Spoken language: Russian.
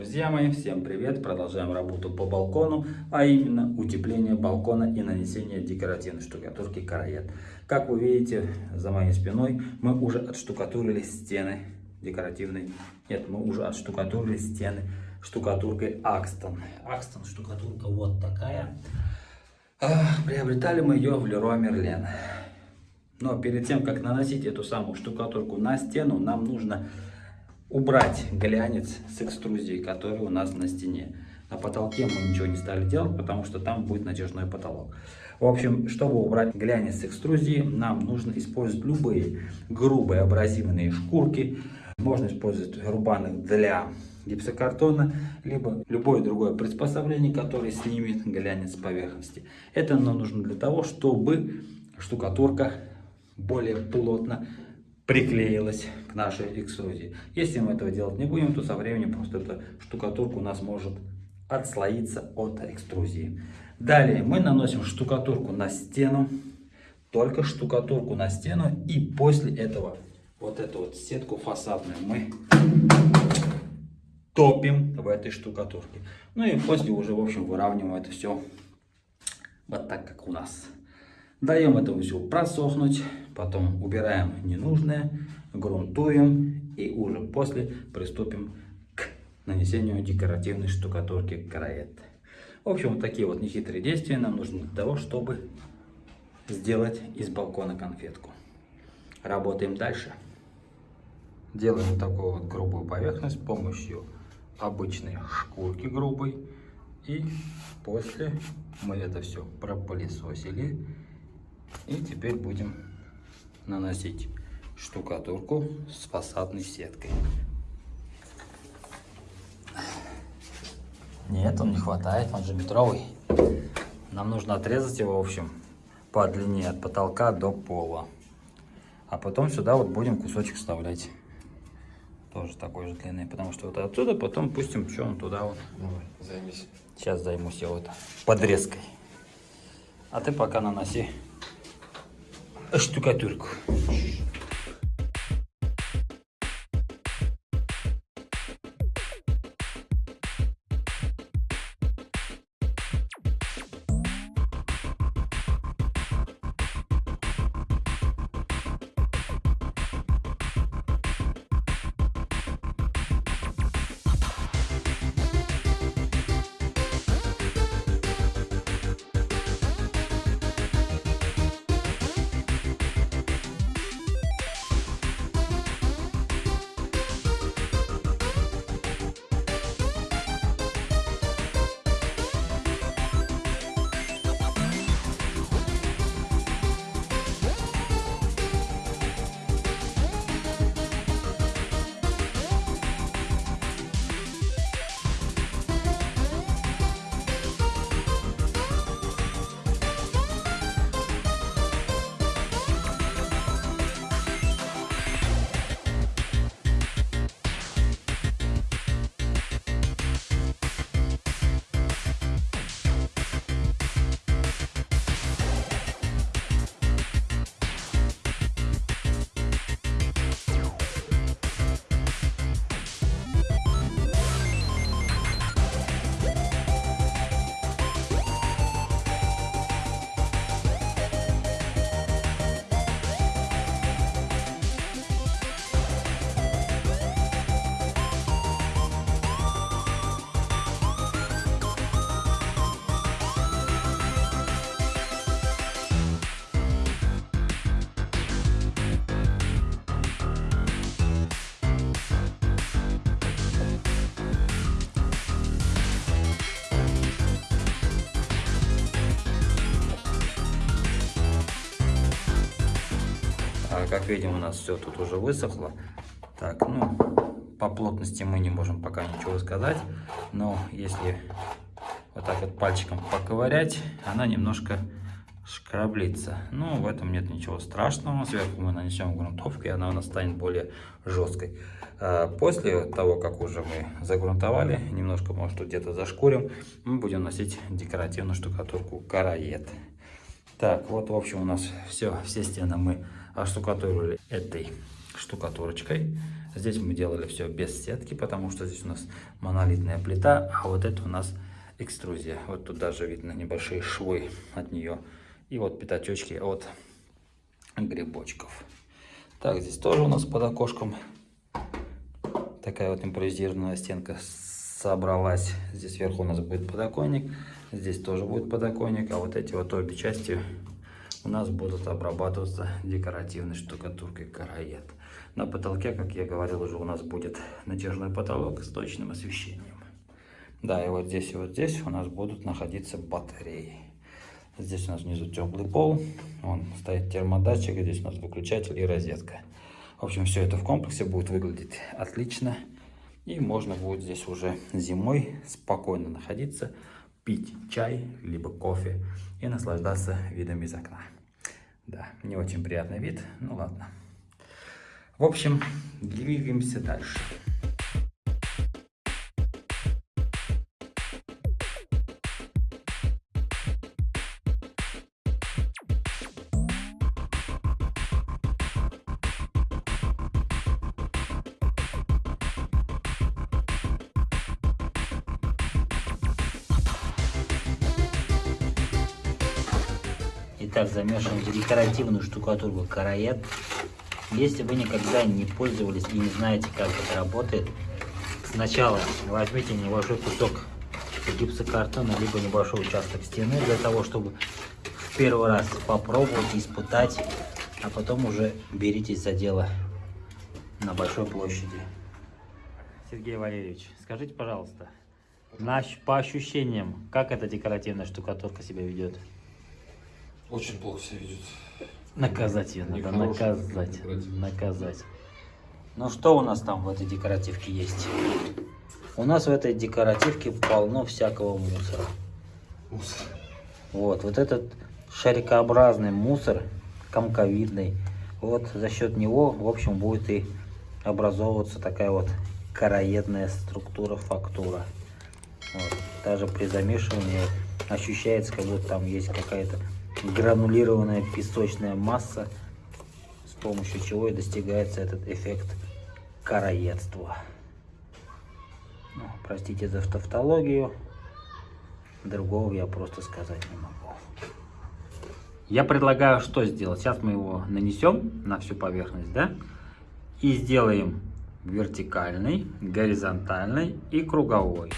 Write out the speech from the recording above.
Друзья мои, всем привет! Продолжаем работу по балкону, а именно утепление балкона и нанесение декоративной штукатурки караед. Как вы видите, за моей спиной мы уже отштукатурили стены декоративной. Нет, мы уже отштукатурили стены штукатуркой Акстон. Акстон штукатурка вот такая. А, приобретали мы ее в Леруа Мерлен. Но перед тем, как наносить эту самую штукатурку на стену, нам нужно убрать глянец с экструзией, который у нас на стене. На потолке мы ничего не стали делать, потому что там будет натяжной потолок. В общем, чтобы убрать глянец с экструзии, нам нужно использовать любые грубые абразивные шкурки. Можно использовать рубаны для гипсокартона, либо любое другое приспособление, которое снимет глянец с поверхности. Это нам нужно для того, чтобы штукатурка более плотно приклеилась к нашей экструзии. Если мы этого делать не будем, то со временем просто эта штукатурка у нас может отслоиться от экструзии. Далее мы наносим штукатурку на стену, только штукатурку на стену и после этого вот эту вот сетку фасадную мы топим в этой штукатурке. Ну и после уже в общем выравниваем это все вот так как у нас. Даем этому все просохнуть, потом убираем ненужное, грунтуем и уже после приступим к нанесению декоративной штукатурки караэт. В общем, вот такие вот нехитрые действия нам нужны для того, чтобы сделать из балкона конфетку. Работаем дальше. Делаем такую вот грубую поверхность с помощью обычной шкурки грубой. И после мы это все пропылесосили и теперь будем наносить штукатурку с фасадной сеткой. Нет, он не хватает, он же метровый. Нам нужно отрезать его, в общем, по длине от потолка до пола. А потом сюда вот будем кусочек вставлять. Тоже такой же длины, потому что вот отсюда потом пустим, что он туда вот. Давай, займись. Сейчас займусь я вот подрезкой. А ты пока наноси Astuca Turco. Штукатурку. как видим, у нас все тут уже высохло. Так, ну, по плотности мы не можем пока ничего сказать, но если вот так вот пальчиком поковырять, она немножко шкраблится. Ну, в этом нет ничего страшного. Сверху мы нанесем грунтовку, и она у нас станет более жесткой. А после того, как уже мы загрунтовали, немножко, может, где-то зашкурим, мы будем носить декоративную штукатурку караед. Так, вот, в общем, у нас все, все стены мы оштукатурили этой штукатурочкой. Здесь мы делали все без сетки, потому что здесь у нас монолитная плита, а вот это у нас экструзия. Вот тут даже видно небольшие швы от нее. И вот пятачочки от грибочков. Так, здесь тоже у нас под окошком такая вот импровизированная стенка собралась. Здесь сверху у нас будет подоконник, здесь тоже будет подоконник, а вот эти вот обе части у нас будут обрабатываться декоративной штукатуркой караед. На потолке, как я говорил, уже у нас будет натяжной потолок с точным освещением. Да, и вот здесь и вот здесь у нас будут находиться батареи. Здесь у нас внизу теплый пол, он стоит термодатчик, здесь у нас выключатель и розетка. В общем, все это в комплексе будет выглядеть отлично. И можно будет здесь уже зимой спокойно находиться, пить чай, либо кофе и наслаждаться видом из окна. Да, не очень приятный вид, ну ладно. В общем, двигаемся дальше. Итак, замешиваем декоративную штукатурку караед. Если вы никогда не пользовались и не знаете, как это работает, сначала возьмите небольшой кусок гипсокартона, либо небольшой участок стены, для того, чтобы в первый раз попробовать, испытать, а потом уже беритесь за дело на большой площади. Сергей Валерьевич, скажите, пожалуйста, на, по ощущениям, как эта декоративная штукатурка себя ведет? Очень плохо себя ведет. Наказать ее надо, наказать, наказать. Ну что у нас там в этой декоративке есть? У нас в этой декоративке полно всякого мусора. Мусор. Вот, вот этот шарикообразный мусор, комковидный, вот за счет него, в общем, будет и образовываться такая вот короедная структура, фактура. Вот. Даже при замешивании ощущается, как будто там есть какая-то гранулированная песочная масса, с помощью чего и достигается этот эффект караедства. Ну, простите за тавтологию, другого я просто сказать не могу. Я предлагаю что сделать? Сейчас мы его нанесем на всю поверхность, да? И сделаем вертикальный, горизонтальный и круговой.